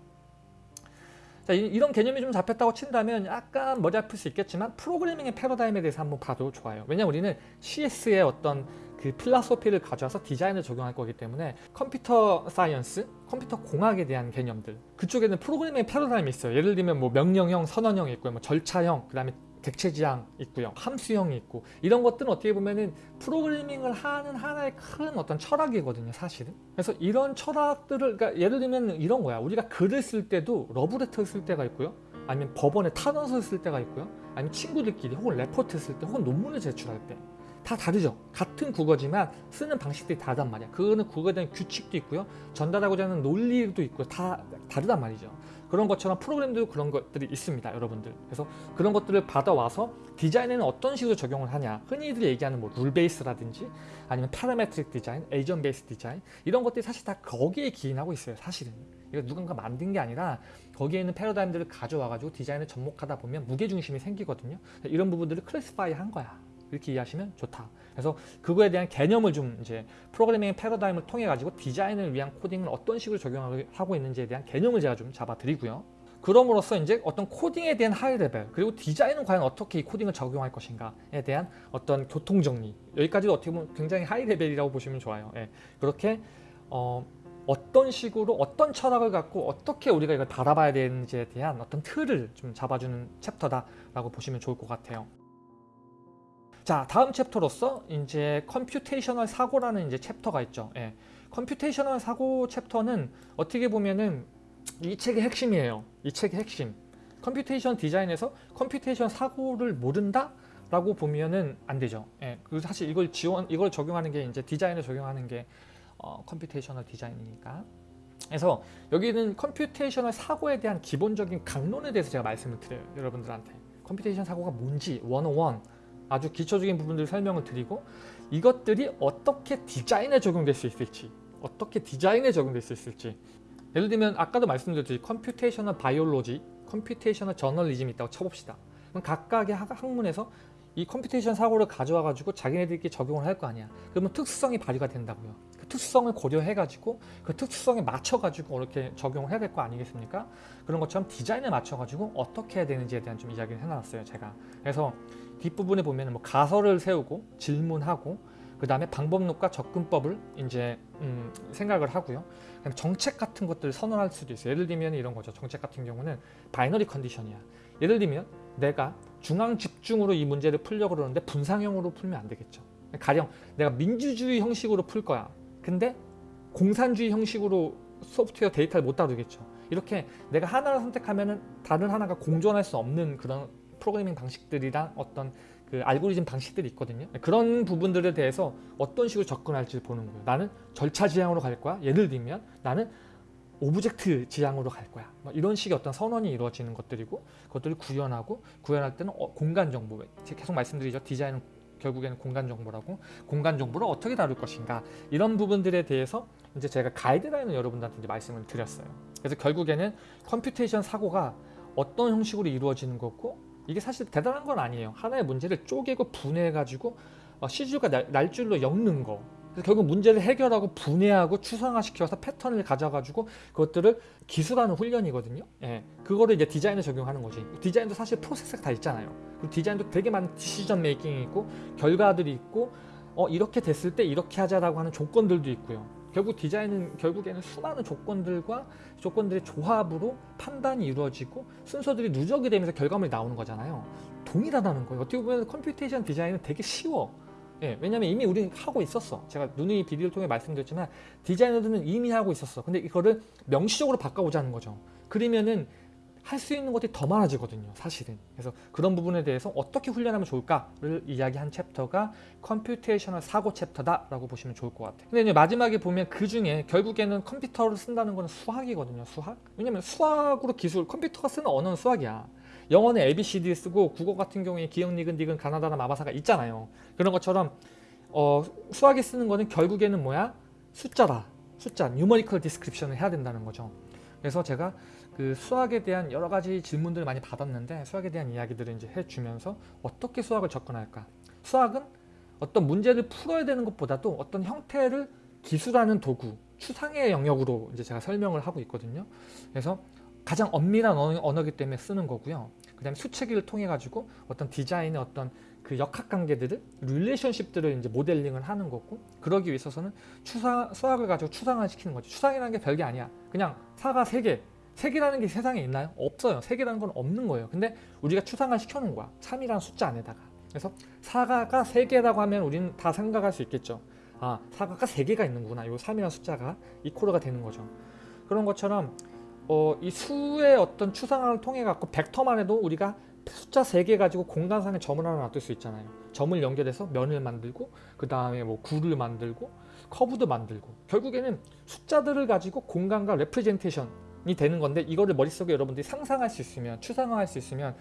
자, 이, 런 개념이 좀 잡혔다고 친다면 약간 머리 아플 수 있겠지만 프로그래밍의 패러다임에 대해서 한번 봐도 좋아요. 왜냐면 우리는 CS의 어떤 그 philosophy를 가져와서 디자인을 적용할 거기 때문에 computer science, 컴퓨터 공학에 대한 개념들 그쪽에는 프로그래밍의 패러다임이 있어요. 예를 들면 뭐 명령형, 선언형이 있고요. 뭐 절차형, 그 다음에 객체지향 있고요. 함수형이 있고 이런 것들은 어떻게 보면은 프로그래밍을 하는 하나의 큰 어떤 철학이거든요. 사실은. 그래서 이런 철학들을 그러니까 예를 들면 이런 거야. 우리가 글을 쓸 때도 러브레터를 쓸 때가 있고요. 아니면 법원에 탄원서를 쓸 때가 있고요. 아니면 친구들끼리 혹은 레포트 쓸 때 혹은 논문을 제출할 때 다 다르죠. 같은 국어지만 쓰는 방식들이 다르단 말이야. 그거는 국어에 대한 규칙도 있고요. 전달하고자 하는 논리도 있고 다 다르단 말이죠. 그런 것처럼 프로그램도 그런 것들이 있습니다. 여러분들. 그래서 그런 것들을 받아와서 디자인에는 어떤 식으로 적용을 하냐. 흔히들 얘기하는 뭐 rule base라든지 아니면 parametric design, agent based design 이런 것들이 사실 다 거기에 기인하고 있어요. 사실은. 이거 누군가 만든 게 아니라 거기에 있는 패러다임들을 가져와 가지고 디자인을 접목하다 보면 무게중심이 생기거든요. 이런 부분들을 classify 한 거야. 이렇게 이해하시면 좋다. 그래서 그거에 대한 개념을 좀 이제 프로그래밍 패러다임을 통해 가지고 디자인을 위한 코딩을 어떤 식으로 적용하고 있는지에 대한 개념을 제가 좀 잡아드리고요. 그럼으로써 이제 어떤 코딩에 대한 high level 그리고 디자인은 과연 어떻게 이 코딩을 적용할 것인가에 대한 어떤 교통 정리 여기까지도 어떻게 보면 굉장히 high level이라고 보시면 좋아요. 예. 그렇게 어, 어떤 식으로 어떤 철학을 갖고 어떻게 우리가 이걸 바라봐야 되는지에 대한 어떤 틀을 좀 잡아주는 챕터다라고 보시면 좋을 것 같아요. 자 다음 챕터로서 이제 computational 사고라는 이제 챕터가 있죠. 예. computational 사고 챕터는 어떻게 보면은 이 책의 핵심이에요. 이 책의 핵심. computation 디자인에서 computation 사고를 모른다? 라고 보면은 안 되죠. 예. 그 사실 이걸 지원, 이걸 적용하는 게 이제 디자인을 적용하는 게 어, computational 디자인이니까. 그래서 여기는 computational 사고에 대한 기본적인 강론에 대해서 제가 말씀을 드려요. 여러분들한테. computation 사고가 뭔지 101 아주 기초적인 부분들 설명을 드리고 이것들이 어떻게 디자인에 적용될 수 있을지 어떻게 디자인에 적용될 수 있을지 예를 들면 아까도 말씀드렸듯이 computational biology, computational journalism이 있다고 쳐봅시다. 그럼 각각의 학- 학문에서 이 computation 사고를 가져와 가지고 자기네들끼리 적용을 할 거 아니야. 그러면 특수성이 발휘가 된다고요. 그 특수성을 고려해 가지고 그 특수성에 맞춰 가지고 이렇게 적용을 해야 될 거 아니겠습니까? 그런 것처럼 디자인에 맞춰 가지고 어떻게 해야 되는지에 대한 좀 이야기를 해놨어요. 제가. 그래서 뒷부분에 보면 뭐 가설을 세우고 질문하고 그 다음에 방법론과 접근법을 이제 음, 생각을 하고요. 그다음에 정책 같은 것들을 선언할 수도 있어요. 예를 들면 이런 거죠. 정책 같은 경우는 binary condition이야. 예를 들면 내가 중앙 집중으로 이 문제를 풀려고 그러는데 분산형으로 풀면 안 되겠죠. 가령 내가 민주주의 형식으로 풀 거야. 근데 공산주의 형식으로 소프트웨어 데이터를 못 다루겠죠. 이렇게 내가 하나를 선택하면 은 다른 하나가 공존할 수 없는 그런 프로그래밍 방식들이랑 어떤 그 알고리즘 방식들이 있거든요. 그런 부분들에 대해서 어떤 식으로 접근할지 보는 거예요. 나는 절차 지향으로 갈 거야. 예를 들면 나는 object 지향으로 갈 거야. 뭐 이런 식의 어떤 선언이 이루어지는 것들이고 그것들을 구현하고 구현할 때는 어, 공간 정보. 계속 말씀드리죠. 디자인은 결국에는 공간 정보라고 공간 정보를 어떻게 다룰 것인가 이런 부분들에 대해서 이제 제가 가이드라인을 여러분들한테 이제 말씀을 드렸어요. 그래서 결국에는 computation 사고가 어떤 형식으로 이루어지는 거고 이게 사실 대단한 건 아니에요. 하나의 문제를 쪼개고 분해해 가지고 어, 씨줄과 날, 날줄로 엮는 거. 그래서 결국 문제를 해결하고 분해하고 추상화시켜서 패턴을 가져가지고 그것들을 기술하는 훈련이거든요. 예, 그거를 이제 디자인에 적용하는 거지. 디자인도 사실 프로세스가 다 있잖아요. 그리고 디자인도 되게 많은 decision making이 있고 결과들이 있고 어 이렇게 됐을 때 이렇게 하자라고 하는 조건들도 있고요. 결국 디자인은 결국에는 수많은 조건들과 조건들의 조합으로 판단이 이루어지고 순서들이 누적이 되면서 결과물이 나오는 거잖아요. 동일하다는 거예요. 어떻게 보면 computation 디자인은 되게 쉬워. 예, 왜냐면 이미 우리는 하고 있었어. 제가 누누이 비디오를 통해 말씀드렸지만 디자이너들은 이미 하고 있었어. 근데 이거를 명시적으로 바꿔보자는 거죠. 그러면은 할 수 있는 것들이 더 많아지거든요. 사실은. 그래서 그런 부분에 대해서 어떻게 훈련하면 좋을까를 이야기한 챕터가 computational 사고 챕터다 라고 보시면 좋을 것 같아요. 근데 이제 마지막에 보면 그 중에 결국에는 컴퓨터를 쓴다는 건 수학이거든요. 수학. 왜냐면 수학으로 기술, 컴퓨터가 쓰는 언어는 수학이야. 영어는 ABCD 쓰고 국어 같은 경우에 기역, 니은, 디귿, 가나다라, 마바사가 있잖아요. 그런 것처럼 어, 수학이 쓰는 거는 결국에는 뭐야? 숫자다. 숫자, numerical description을 해야 된다는 거죠. 그래서 제가 그 수학에 대한 여러 가지 질문들을 많이 받았는데 수학에 대한 이야기들을 이제 해주면서 어떻게 수학을 접근할까? 수학은 어떤 문제를 풀어야 되는 것보다도 어떤 형태를 기술하는 도구, 추상의 영역으로 이제 제가 설명을 하고 있거든요. 그래서 가장 엄밀한 언어, 언어기 때문에 쓰는 거고요. 그 다음에 수체기를 통해 가지고 어떤 디자인의 어떤 그 역학 관계들을 릴레이션십들을 이제 모델링을 하는 거고 그러기 위해서는 추상 수학을 가지고 추상화 시키는 거죠. 추상이라는 게 별게 아니야. 그냥 사가 세 개. 색이라는 게 세상에 있나요? 없어요. 색이라는 건 없는 거예요. 근데 우리가 추상화 시켜놓은 거야. 3이라는 숫자 안에다가. 그래서 사과가 세 개라고 하면 우리는 다 생각할 수 있겠죠. 아, 사과가 세 개가 있는구나. 이 3이라는 숫자가 이코르가 되는 거죠. 그런 것처럼 어, 이 수의 어떤 추상화를 통해 갖고 벡터만 해도 우리가 숫자 3개 가지고 공간상에 점을 하나 놔둘 수 있잖아요. 점을 연결해서 면을 만들고 그 다음에 뭐 구를 만들고 커브도 만들고 결국에는 숫자들을 가지고 공간과 레프레젠테이션이 되는 건데 이거를 머릿속에 여러분들이 상상할 수 있으면 추상화할 수 있으면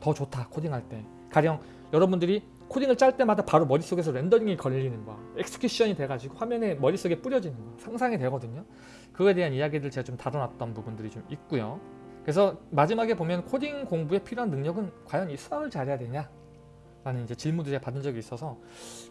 더 좋다 코딩할 때. 가령 여러분들이 코딩을 짤 때마다 바로 머릿속에서 렌더링이 걸리는 거야 execution이 돼가지고 화면에 머릿속에 뿌려지는 거야 상상이 되거든요. 그거에 대한 이야기들 제가 좀 다뤄놨던 부분들이 좀 있고요. 그래서 마지막에 보면 코딩 공부에 필요한 능력은 과연 이 수학을 잘해야 되냐 라는 이제 질문도 제가 받은 적이 있어서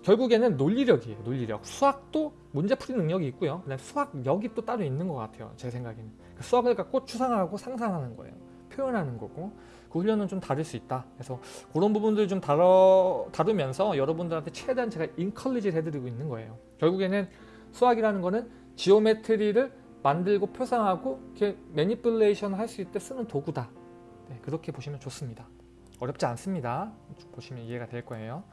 결국에는 논리력이에요 논리력. 수학도 문제 풀이 능력이 있고요. 그다음에 수학력이 또 따로 있는 것 같아요 제 생각에는. 그 수학을 갖고 추상하고 상상하는 거예요. 표현하는 거고. 그 훈련은 좀 다를 수 있다. 그래서 그런 부분들 좀 다뤄, 다루면서 여러분들한테 최대한 제가 encourage를 해드리고 있는 거예요. 결국에는 수학이라는 거는 geometry를 만들고 표상하고 이렇게 manipulation 할 수 있을 때 쓰는 도구다. 네, 그렇게 보시면 좋습니다. 어렵지 않습니다. 보시면 이해가 될 거예요.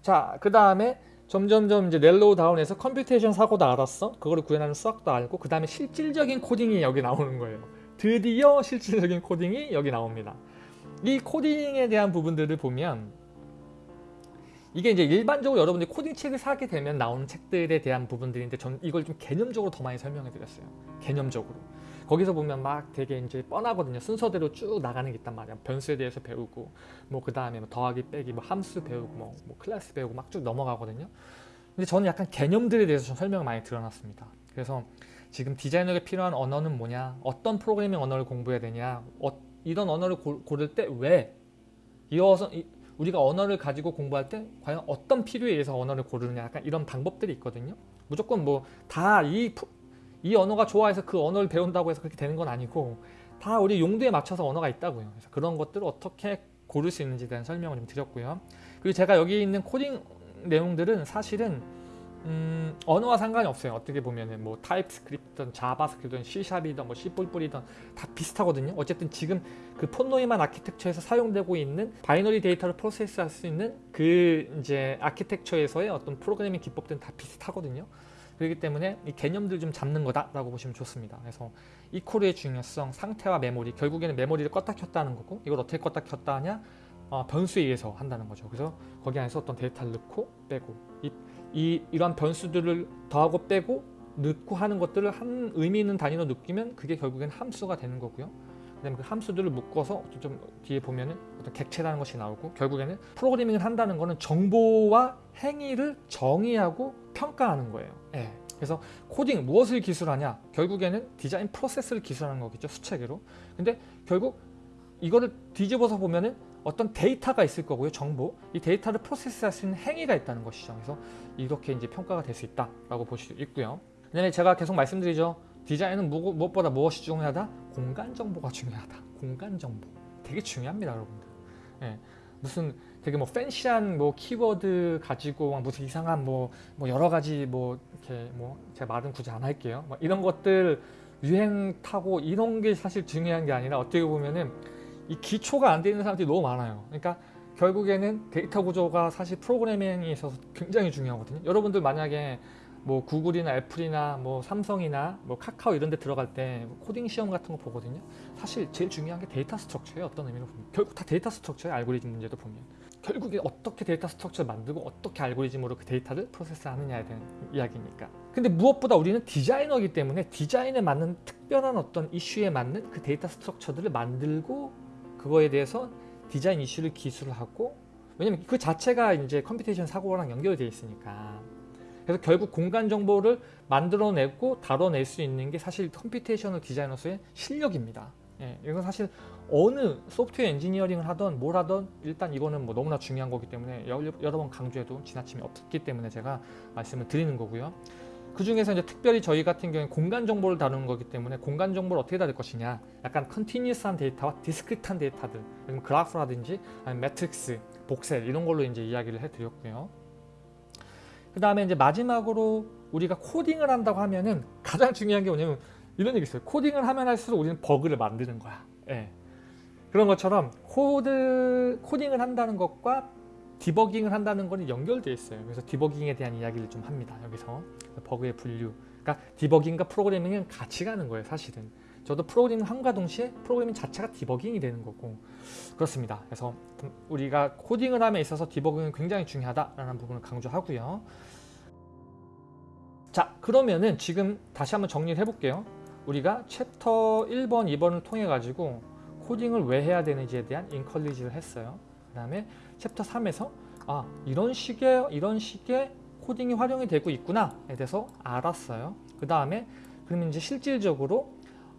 자, 그 다음에 점점점 이제 narrow down해서 computation 사고도 알았어. 그거를 구현하는 수학도 알고 그 다음에 실질적인 코딩이 여기 나오는 거예요. 드디어 실질적인 코딩이 여기 나옵니다. 이 코딩에 대한 부분들을 보면 이게 이제 일반적으로 여러분들이 코딩 책을 사게 되면 나오는 책들에 대한 부분들인데 전 이걸 좀 개념적으로 더 많이 설명해 드렸어요. 개념적으로. 거기서 보면 막 되게 이제 뻔하거든요. 순서대로 쭉 나가는 게 있단 말이야. 변수에 대해서 배우고 뭐 그 다음에 뭐 더하기 빼기 뭐 함수 배우고 뭐, 뭐 클래스 배우고 막 쭉 넘어가거든요. 근데 저는 약간 개념들에 대해서 좀 설명을 많이 드러났습니다. 그래서 지금 디자이너에게 필요한 언어는 뭐냐, 어떤 프로그래밍 언어를 공부해야 되냐, 어, 이런 언어를 고, 고를 때 왜, 이어서 이- 우리가 언어를 가지고 공부할 때 과연 어떤 필요에 의해서 언어를 고르느냐, 약간 이런 방법들이 있거든요. 무조건 뭐 다 이 이 언어가 좋아해서 그 언어를 배운다고 해서 그렇게 되는 건 아니고 다 우리 용도에 맞춰서 언어가 있다고요. 그래서 그런 것들을 어떻게 고를 수 있는지에 대한 설명을 좀 드렸고요. 그리고 제가 여기 있는 코딩 내용들은 사실은 음, 언어와 상관이 없어요. 어떻게 보면은 뭐 타입스크립트든 자바스크립트든 C샵이든 뭐 C++이든 다 비슷하거든요. 어쨌든 지금 그 폰노이만 architecture에서 사용되고 있는 binary 데이터를 process할 수 있는 그 이제 아키텍처에서의 어떤 프로그래밍 기법들은 다 비슷하거든요. 그렇기 때문에 이 개념들 좀 잡는 거다라고 보시면 좋습니다. 그래서 이 코드의 중요성, 상태와 메모리, 결국에는 메모리를 껐다 켰다 하는 거고 이걸 어떻게 껐다 켰다 하냐? 어, 변수에 의해서 한다는 거죠. 그래서 거기 안에서 어떤 데이터를 넣고 빼고 이, 이 이러한 변수들을 더하고 빼고 넣고 하는 것들을 한 의미 있는 단위로 느끼면 그게 결국엔 함수가 되는 거고요. 그다음에 그 함수들을 묶어서 좀 뒤에 보면은 어떤 객체라는 것이 나오고 결국에는 프로그래밍을 한다는 거는 정보와 행위를 정의하고 평가하는 거예요. 예. 그래서 코딩 무엇을 기술하냐? 결국에는 디자인 프로세스를 기술하는 거겠죠 수체계로. 근데 결국 이거를 뒤집어서 보면은 어떤 데이터가 있을 거고요 정보 이 데이터를 프로세스할 수 있는 행위가 있다는 것이죠 그래서 이렇게 이제 평가가 될 수 있다라고 볼 수 있고요 그다음에 제가 계속 말씀드리죠 디자인은 무, 무엇보다 무엇이 중요하다? 공간 정보가 중요하다. 공간 정보. 되게 중요합니다 여러분들. 예, 무슨 되게 뭐 팬시한 뭐 키워드 가지고 막 무슨 이상한 뭐, 뭐 여러 가지 뭐 이렇게 뭐 제가 말은 굳이 안 할게요. 뭐 이런 것들 유행 타고 이런 게 사실 중요한 게 아니라 어떻게 보면은 이 기초가 안 돼 있는 사람들이 너무 많아요. 그러니까 결국에는 데이터 구조가 사실 프로그래밍에 있어서 굉장히 중요하거든요. 여러분들 만약에 뭐 구글이나 애플이나 뭐 삼성이나 뭐 카카오 이런 데 들어갈 때 코딩 시험 같은 거 보거든요. 사실 제일 중요한 게 data structure예요. 어떤 의미로 보면. 결국 다 data structure예요. 알고리즘 문제도 보면. 결국에 어떻게 data structure를 만들고 어떻게 알고리즘으로 그 데이터를 process 하느냐에 대한 이야기니까. 근데 무엇보다 우리는 디자이너이기 때문에 디자인에 맞는 특별한 어떤 이슈에 맞는 그 data structure들을 만들고 그거에 대해서 디자인 이슈를 기술을 하고 왜냐면 그 자체가 이제 computation 사고랑 연결되어 있으니까 그래서 결국 공간 정보를 만들어내고 다뤄낼 수 있는 게 사실 computational designers의 실력입니다. 예, 이건 사실 어느 소프트웨어 엔지니어링을 하던 뭘 하던 일단 이거는 뭐 너무나 중요한 거기 때문에 여러, 번 강조해도 지나침이 없기 때문에 제가 말씀을 드리는 거고요. 그 중에서 이제 특별히 저희 같은 경우에 공간 정보를 다루는 거기 때문에 공간 정보를 어떻게 다룰 것이냐 약간 continuous한 데이터와 discrete한 데이터들 아니면 그래프라든지 아니면 매트릭스, voxel 이런 걸로 이제 이야기를 해드렸고요. 그 다음에 이제 마지막으로 우리가 코딩을 한다고 하면은 가장 중요한 게 뭐냐면 이런 얘기 있어요. 코딩을 하면 할수록 우리는 버그를 만드는 거야. 예. 그런 것처럼 코드 코딩을 한다는 것과 디버깅을 한다는 거는 연결되어 있어요. 그래서 디버깅에 대한 이야기를 좀 합니다. 여기서 버그의 분류. 그러니까 디버깅과 프로그래밍은 같이 가는 거예요. 사실은. 저도 프로그래밍 함과 동시에 프로그래밍 자체가 디버깅이 되는 거고 그렇습니다. 그래서 우리가 코딩을 함에 있어서 디버깅은 굉장히 중요하다라는 부분을 강조하고요. 자 그러면은 지금 다시 한번 정리를 해볼게요. 우리가 챕터 1번, 2번을 통해 가지고 코딩을 왜 해야 되는지에 대한 encourage를 했어요. 그 다음에 챕터 3에서 아 이런 식의 이런 식의 코딩이 활용이 되고 있구나에 대해서 알았어요. 그 다음에 그러면 이제 실질적으로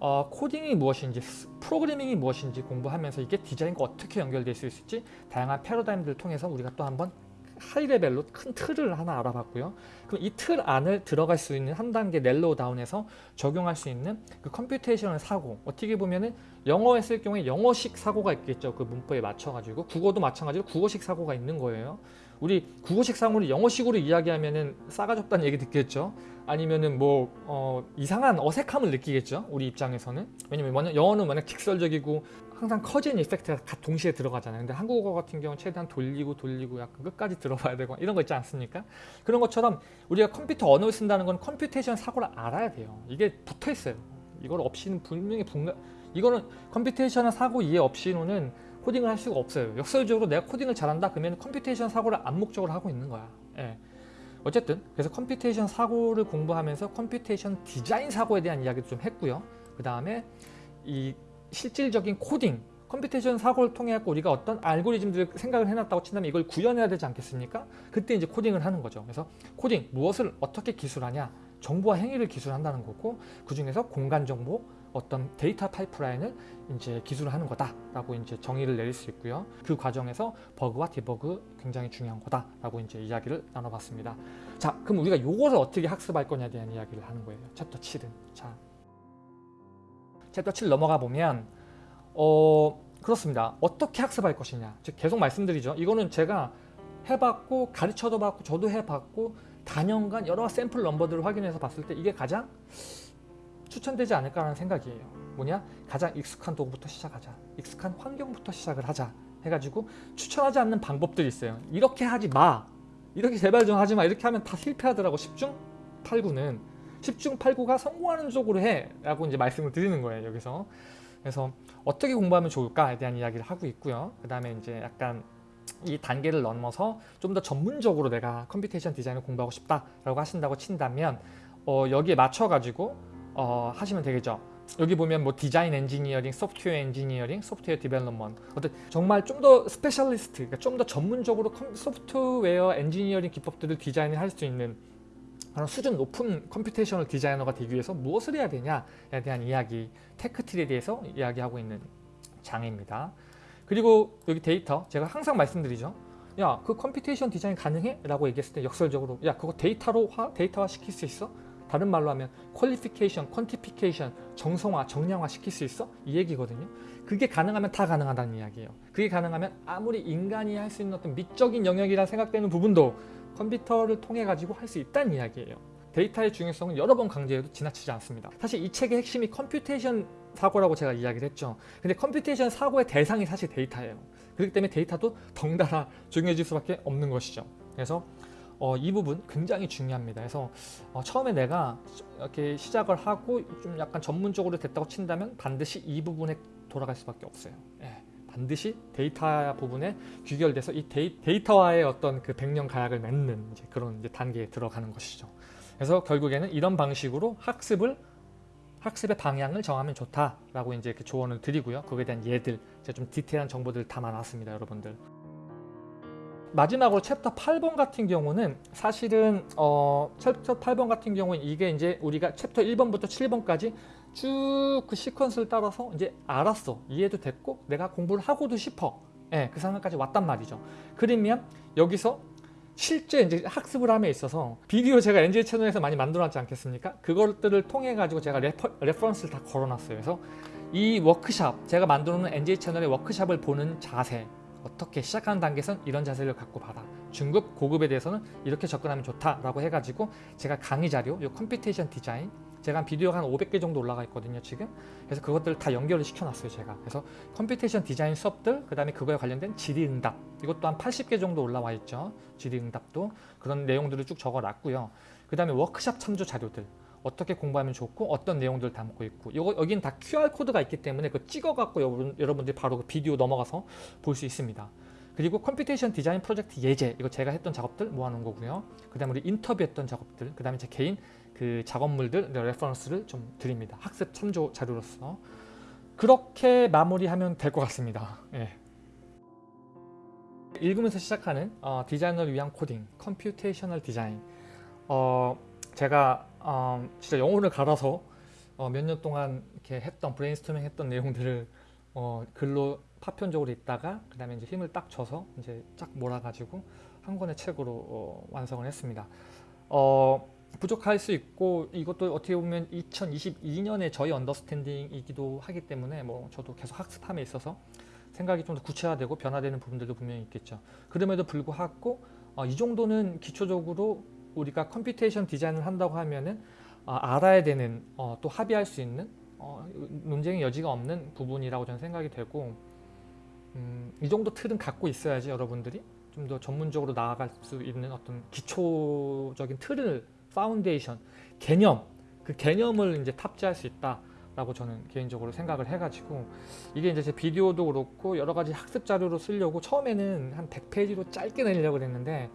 어, 코딩이 무엇인지 프로그래밍이 무엇인지 공부하면서 이게 디자인과 어떻게 연결될 수 있을지 다양한 패러다임들을 통해서 우리가 또 한번 high level로 큰 틀을 하나 알아봤고요. 그럼 이 틀 안을 들어갈 수 있는 한 단계 narrow down해서 적용할 수 있는 그 computational 사고 어떻게 보면은 영어 했을 경우에 영어식 사고가 있겠죠. 그 문법에 맞춰가지고 국어도 마찬가지로 국어식 사고가 있는 거예요. 우리 국어식 사고를 영어식으로 이야기하면은 싸가지 없다는 얘기 듣겠죠. 아니면은 뭐 어, 이상한 어색함을 느끼겠죠. 우리 입장에서는 왜냐면 뭐냐, 영어는 워낙 직설적이고 항상 cause and effect가 다 동시에 들어가잖아요. 근데 한국어 같은 경우는 최대한 돌리고 돌리고 약간 끝까지 들어봐야 되고 이런 거 있지 않습니까? 그런 것처럼 우리가 컴퓨터 언어를 쓴다는 건 computation 사고를 알아야 돼요. 이게 붙어 있어요. 이걸 없이는 분명히 분명 이거는 computation 사고 이해 없이는 코딩을 할 수가 없어요. 역설적으로 내가 코딩을 잘한다 그러면 computation 사고를 암묵적으로 하고 있는 거야. 예. 어쨌든 그래서 computation 사고를 공부하면서 computation design 사고에 대한 이야기도 좀 했고요. 그 다음에 이 실질적인 코딩, computation 사고를 통해 갖고 우리가 어떤 알고리즘들을 생각을 해놨다고 친다면 이걸 구현해야 되지 않겠습니까? 그때 이제 코딩을 하는 거죠. 그래서 코딩 무엇을 어떻게 기술하냐? 정보와 행위를 기술한다는 거고 그 중에서 공간 정보 어떤 데이터 파이프라인을 이제 기술을 하는 거다라고 이제 정의를 내릴 수 있고요. 그 과정에서 버그와 디버그 굉장히 중요한 거다라고 이제 이야기를 나눠봤습니다. 자, 그럼 우리가 요것을 어떻게 학습할 거냐에 대한 이야기를 하는 거예요. 챕터 7은. 자, 챕터 7 넘어가 보면 어 그렇습니다. 어떻게 학습할 것이냐. 즉 계속 말씀드리죠. 이거는 제가 해봤고 가르쳐도 봤고 저도 해봤고 단연간 여러 샘플 넘버들을 확인해서 봤을 때 이게 가장 추천되지 않을까라는 생각이에요. 뭐냐? 가장 익숙한 도구부터 시작하자. 익숙한 환경부터 시작을 하자. 해가지고 추천하지 않는 방법들이 있어요. 이렇게 하지 마. 이렇게 제발 좀 하지 마. 이렇게 하면 다 실패하더라고. 10중 8구는 10중 8구가 성공하는 쪽으로 해. 라고 이제 말씀을 드리는 거예요. 여기서. 그래서 어떻게 공부하면 좋을까에 대한 이야기를 하고 있고요. 그 다음에 이제 약간 이 단계를 넘어서 좀 더 전문적으로 내가 computation design을 공부하고 싶다라고 하신다고 친다면 어, 여기에 맞춰가지고 어, 하시면 되겠죠. 여기 보면 뭐 design engineering, software engineering, software development 어떤 정말 좀 더 specialist, 그러니까 좀 더 전문적으로 컴- software engineering 기법들을 디자인을 할 수 있는 그런 수준 높은 computational designer가 되기 위해서 무엇을 해야 되냐에 대한 이야기, tech tree에 대해서 이야기하고 있는 장입니다. 그리고 여기 데이터, 제가 항상 말씀드리죠. 야, 그 computation design 가능해? 라고 얘기했을 때 역설적으로 야, 그거 데이터로 화, 데이터화 시킬 수 있어? 다른 말로 하면 qualification, quantification, 정성화, 정량화 시킬 수 있어? 이 얘기거든요. 그게 가능하면 다 가능하다는 이야기예요. 그게 가능하면 아무리 인간이 할 수 있는 어떤 미적인 영역이라 생각되는 부분도 컴퓨터를 통해 가지고 할 수 있다는 이야기예요. 데이터의 중요성은 여러 번 강조해도 지나치지 않습니다. 사실 이 책의 핵심이 computation 사고라고 제가 이야기를 했죠. 근데 computation 사고의 대상이 사실 데이터예요. 그렇기 때문에 데이터도 덩달아 중요해질 수밖에 없는 것이죠. 그래서 어, 이 부분 굉장히 중요합니다. 그래서 어, 처음에 내가 이렇게 시작을 하고 좀 약간 전문적으로 됐다고 친다면 반드시 이 부분에 돌아갈 수밖에 없어요. 예, 반드시 데이터 부분에 귀결돼서 이 데이, 데이터와의 어떤 그 백년 가약을 맺는 이제 그런 이제 단계에 들어가는 것이죠. 그래서 결국에는 이런 방식으로 학습을 학습의 방향을 정하면 좋다라고 이제 이렇게 조언을 드리고요. 그거에 대한 예들, 제가 좀 디테일한 정보들 담아놨습니다, 여러분들. 마지막으로 챕터 8번 같은 경우는 사실은 어, 챕터 8번 같은 경우는 이게 이제 우리가 챕터 1번부터 7번까지 쭉 그 시퀀스를 따라서 이제 알았어 이해도 됐고 내가 공부를 하고도 싶어 예, 그 상황까지 왔단 말이죠 그러면 여기서 실제 이제 학습을 함에 있어서 비디오 제가 NJ 채널에서 많이 만들어놨지 않겠습니까? 그것들을 통해 가지고 제가 refer, reference를 다 걸어놨어요. 그래서 이 워크샵 제가 만들어놓은 NJ 채널의 워크샵을 보는 자세 어떻게 시작하는 단계에선 이런 자세를 갖고 봐라. 중급, 고급에 대해서는 이렇게 접근하면 좋다라고 해가지고 제가 강의 자료, 이 computation design 제가 한 비디오가 한 500개 정도 올라가 있거든요 지금. 그래서 그것들을 다 연결을 시켜놨어요 제가. 그래서 computation design 수업들 그 다음에 그거에 관련된 질의응답. 이것도 한 80개 정도 올라와 있죠 질의응답도. 그런 내용들을 쭉 적어놨고요. 그 다음에 워크샵 참조 자료들 어떻게 공부하면 좋고 어떤 내용들 을 담고 있고 이거 여기는 다 QR code가 있기 때문에 그 찍어갖고 여러분, 여러분들이 바로 그 비디오 넘어가서 볼 수 있습니다. 그리고 computation design project 예제 이거 제가 했던 작업들 모아놓은 거고요. 그 다음에 우리 인터뷰했던 작업들 그 다음에 제 개인 그 작업물들 reference를 좀 드립니다. 학습 참조 자료로서 그렇게 마무리하면 될 것 같습니다. 예. 읽으면서 시작하는 어, 디자이너를 위한 코딩 computational 디자인 어, 제가 어, 진짜 영혼을 갈아서 어, 몇 년 동안 이렇게 했던 브레인스토밍 했던 내용들을 어, 글로 파편적으로 있다가 그 다음에 이제 힘을 딱 줘서 이제 쫙 몰아가지고 한 권의 책으로 어, 완성을 했습니다. 어, 부족할 수 있고 이것도 어떻게 보면 2022년에 저희 understanding이기도 하기 때문에 뭐 저도 계속 학습함에 있어서 생각이 좀 더 구체화되고 변화되는 부분들도 분명히 있겠죠. 그럼에도 불구하고 어, 이 정도는 기초적으로 우리가 computation 디자인을 한다고 하면은 어, 알아야 되는 어, 또 합의할 수 있는 어, 논쟁의 여지가 없는 부분이라고 저는 생각이 되고 음, 이 정도 틀은 갖고 있어야지 여러분들이 좀 더 전문적으로 나아갈 수 있는 어떤 기초적인 틀을 파운데이션 개념 그 개념을 이제 탑재할 수 있다 라고 저는 개인적으로 생각을 해가지고 이게 이제 제 비디오도 그렇고 여러 가지 학습 자료로 쓰려고 처음에는 한 100페이지로 짧게 내려고 그랬는데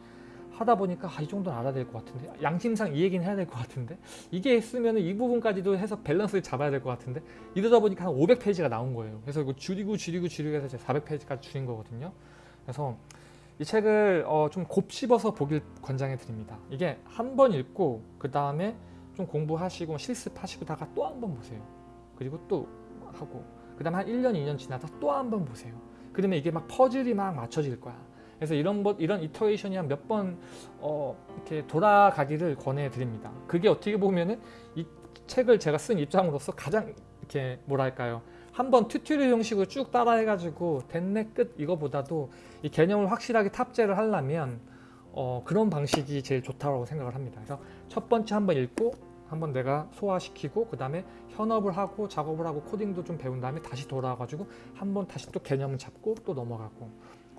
하다 보니까 아, 이 정도는 알아야 될 것 같은데 양심상 이 얘기는 해야 될 것 같은데 이게 쓰면 이 부분까지도 해서 밸런스를 잡아야 될 것 같은데 이러다 보니까 한 500페이지가 나온 거예요. 그래서 이거 줄이고 줄이고 줄이고 해서 제가 400페이지까지 줄인 거거든요. 그래서 이 책을 어, 좀 곱씹어서 보길 권장해 드립니다. 이게 한 번 읽고 그 다음에 좀 공부하시고 실습하시고다가 또 한 번 보세요. 그리고 또 하고 그 다음에 한 1년, 2년 지나서 또한 번 보세요. 그러면 이게 막 퍼즐이 막 맞춰질 거야. 그래서 이런 것 이런 iteration이 한 몇 번 어, 이렇게 돌아가기를 권해 드립니다. 그게 어떻게 보면은 이 책을 제가 쓴 입장으로서 가장 이렇게 뭐랄까요? 한번 tutorial 형식으로 쭉 따라해가지고 됐네 끝 이거보다도 이 개념을 확실하게 탑재를 하려면 어, 그런 방식이 제일 좋다고 생각을 합니다. 그래서 첫 번째 한번 읽고 한번 내가 소화시키고 그 다음에 현업을 하고 작업을 하고 코딩도 좀 배운 다음에 다시 돌아와가지고 한번 다시 또 개념을 잡고 또 넘어가고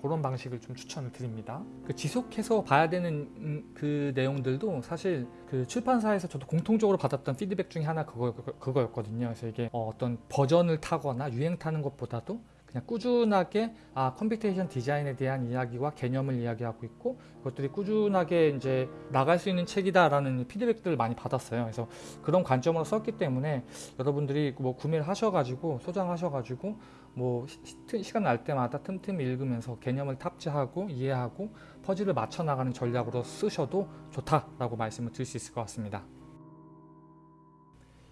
그런 방식을 좀 추천을 드립니다. 그 지속해서 봐야 되는 음, 그 내용들도 사실 그 출판사에서 저도 공통적으로 받았던 피드백 중에 하나 그거 그거였거든요. 그래서 이게 어, 어떤 버전을 타거나 유행 타는 것보다도 그냥 꾸준하게 아 computation 디자인에 대한 이야기와 개념을 이야기하고 있고 그것들이 꾸준하게 이제 나갈 수 있는 책이다라는 피드백들을 많이 받았어요. 그래서 그런 관점으로 썼기 때문에 여러분들이 뭐 구매를 하셔가지고 소장하셔가지고 뭐 시, 시간 날 때마다 틈틈이 읽으면서 개념을 탑재하고 이해하고 퍼즐을 맞춰 나가는 전략으로 쓰셔도 좋다라고 말씀을 드릴 수 있을 것 같습니다.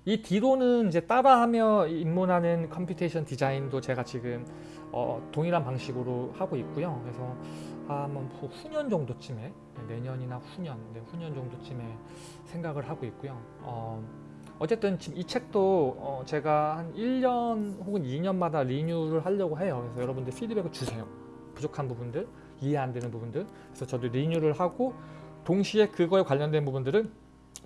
이 뒤로는 이제 따라하며 입문하는 computation 디자인도 제가 지금 어, 동일한 방식으로 하고 있고요. 그래서 한번 후- 후년 정도쯤에 네, 내년이나 후년, 네, 후년 정도쯤에 생각을 하고 있고요. 어, 어쨌든 지금 이 책도 어, 제가 한 1년 혹은 2년마다 리뉴를 하려고 해요. 그래서 여러분들 피드백을 주세요. 부족한 부분들, 이해 안 되는 부분들. 그래서 저도 리뉴를 하고 동시에 그거에 관련된 부분들을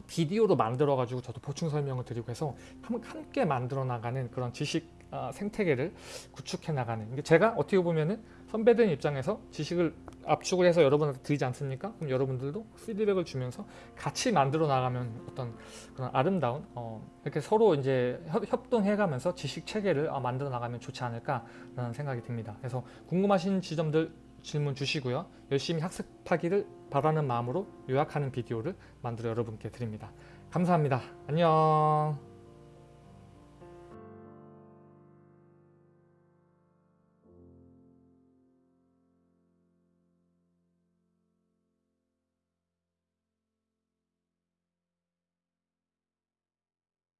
비디오로 만들어 가지고 저도 보충 설명을 드리고 해서 함- 함께 만들어 나가는 그런 지식 아, 생태계를 구축해 나가는 제가 어떻게 보면은 선배들 입장에서 지식을 압축을 해서 여러분한테 드리지 않습니까? 그럼 여러분들도 피드백을 주면서 같이 만들어 나가면 어떤 그런 아름다운 어, 이렇게 서로 이제 협, 협동해가면서 지식 체계를 아, 만들어 나가면 좋지 않을까라는 생각이 듭니다. 그래서 궁금하신 지점들 질문 주시고요. 열심히 학습하기를 바라는 마음으로 요약하는 비디오를 만들어 여러분께 드립니다. 감사합니다. 안녕.